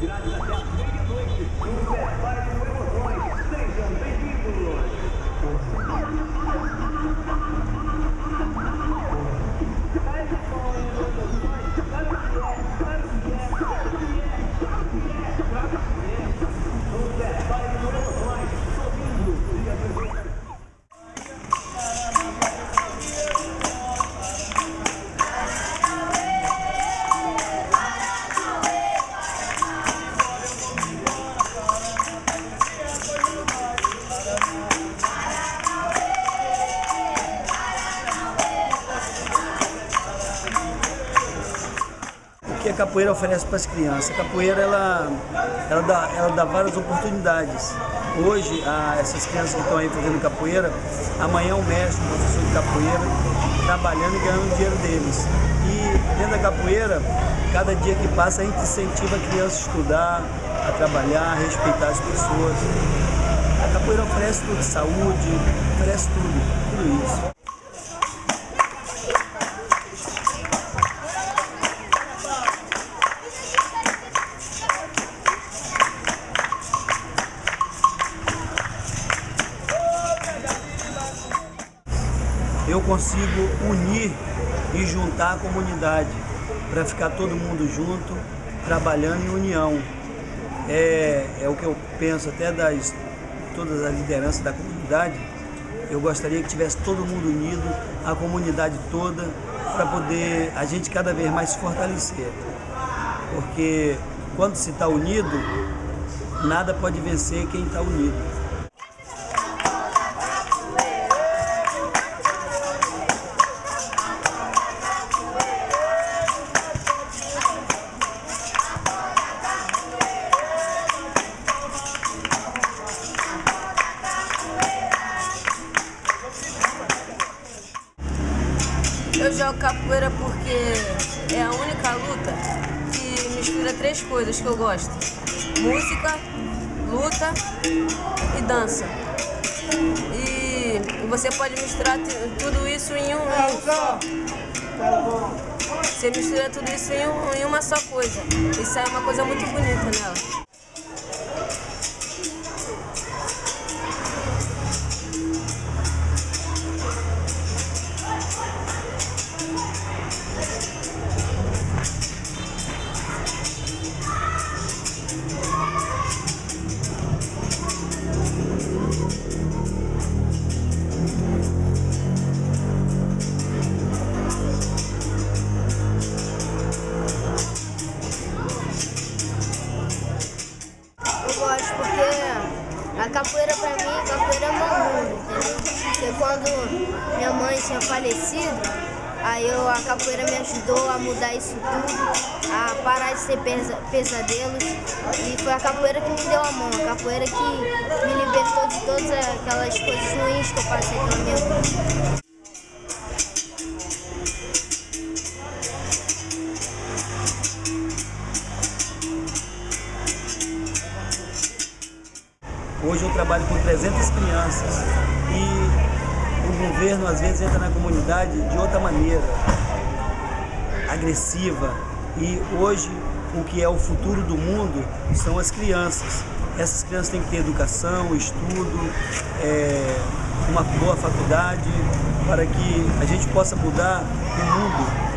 Gracias. A capoeira oferece para as crianças? A capoeira ela, ela, dá, ela dá várias oportunidades. Hoje, a, essas crianças que estão aí fazendo capoeira, amanhã o mestre, o professor de capoeira, trabalhando e ganhando dinheiro deles. E dentro da capoeira, cada dia que passa, a gente incentiva a criança a estudar, a trabalhar, a respeitar as pessoas. A capoeira oferece tudo, saúde, oferece tudo, tudo isso. Eu consigo unir e juntar a comunidade para ficar todo mundo junto, trabalhando em união. É, é o que eu penso até das todas as lideranças da comunidade. Eu gostaria que tivesse todo mundo unido, a comunidade toda, para poder a gente cada vez mais se fortalecer. Porque quando se está unido, nada pode vencer quem está unido. Eu jogo capoeira porque é a única luta que mistura três coisas que eu gosto. Música, luta e dança. E você pode misturar tudo isso em um. Você mistura tudo isso em, um, em uma só coisa. E sai uma coisa muito bonita nela. Quando minha mãe tinha falecido, aí eu, a capoeira me ajudou a mudar isso tudo, a parar de ter pesadelos. E foi a capoeira que me deu a mão, a capoeira que me libertou de todas aquelas coisas ruins que eu passei pela minha vida. Hoje eu trabalho com 300 crianças governo às vezes entra na comunidade de outra maneira, agressiva. E hoje o que é o futuro do mundo são as crianças. Essas crianças têm que ter educação, estudo, é, uma boa faculdade, para que a gente possa mudar o mundo